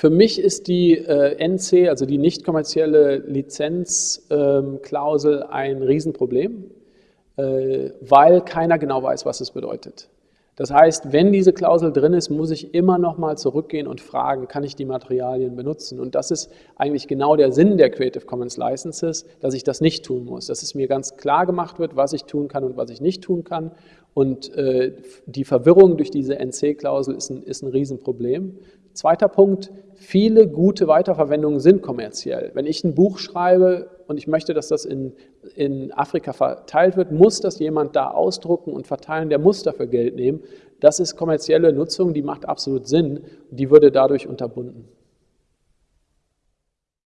Für mich ist die äh, NC, also die nicht kommerzielle Lizenzklausel, ähm, ein Riesenproblem, äh, weil keiner genau weiß, was es bedeutet. Das heißt, wenn diese Klausel drin ist, muss ich immer noch mal zurückgehen und fragen, kann ich die Materialien benutzen? Und das ist eigentlich genau der Sinn der Creative Commons Licenses, dass ich das nicht tun muss, dass es mir ganz klar gemacht wird, was ich tun kann und was ich nicht tun kann. Und äh, die Verwirrung durch diese NC-Klausel ist ein, ist ein Riesenproblem. Zweiter Punkt, viele gute Weiterverwendungen sind kommerziell. Wenn ich ein Buch schreibe und ich möchte, dass das in, in Afrika verteilt wird, muss das jemand da ausdrucken und verteilen, der muss dafür Geld nehmen. Das ist kommerzielle Nutzung, die macht absolut Sinn, die würde dadurch unterbunden.